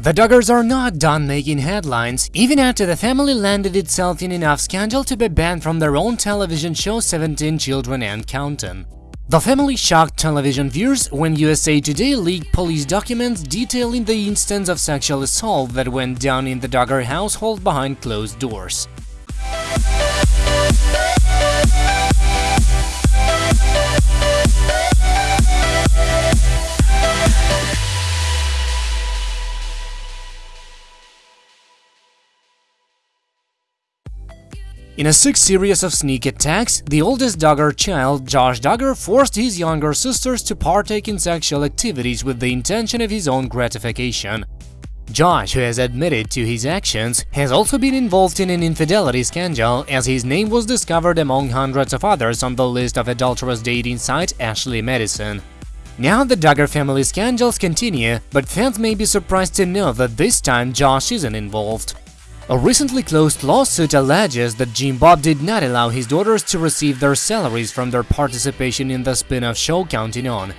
The Duggars are not done making headlines, even after the family landed itself in enough scandal to be banned from their own television show 17 Children and Counting. The family shocked television viewers when USA Today leaked police documents detailing the instance of sexual assault that went down in the Duggar household behind closed doors. In a sick series of sneak attacks, the oldest Duggar child, Josh Duggar, forced his younger sisters to partake in sexual activities with the intention of his own gratification. Josh, who has admitted to his actions, has also been involved in an infidelity scandal as his name was discovered among hundreds of others on the list of adulterous dating site Ashley Madison. Now the Duggar family scandals continue, but fans may be surprised to know that this time Josh isn't involved. A recently closed lawsuit alleges that Jim Bob did not allow his daughters to receive their salaries from their participation in the spin-off show Counting On.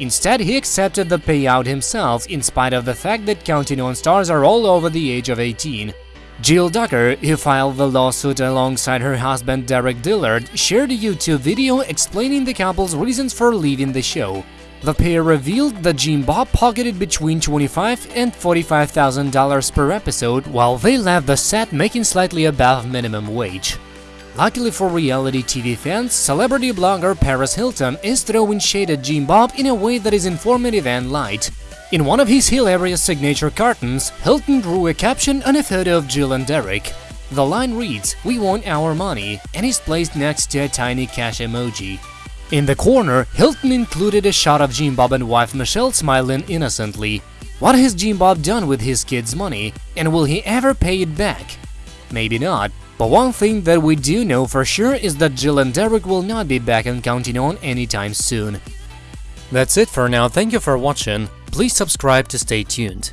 Instead, he accepted the payout himself in spite of the fact that Counting On stars are all over the age of 18. Jill Duggar, who filed the lawsuit alongside her husband Derick Dillard, shared a YouTube video explaining the couple's reasons for leaving the show. The pair revealed that Jim Bob pocketed between 25 and $45,000 per episode, while they left the set making slightly above minimum wage. Luckily for reality TV fans, celebrity blogger Perez Hilton is throwing shade at Jim Bob in a way that is informative and light. In one of his hilarious signature cartoons, Hilton drew a caption on a photo of Jill and Derick. The line reads, we want our money, and is placed next to a tiny cash emoji. In the corner, Hilton included a shot of Jim Bob and wife Michelle smiling innocently. What has Jim Bob done with his kids' money, and will he ever pay it back? Maybe not, but one thing that we do know for sure is that Jill and Derick will not be back on Counting On anytime soon. That's it for now, thank you for watching, please subscribe to stay tuned.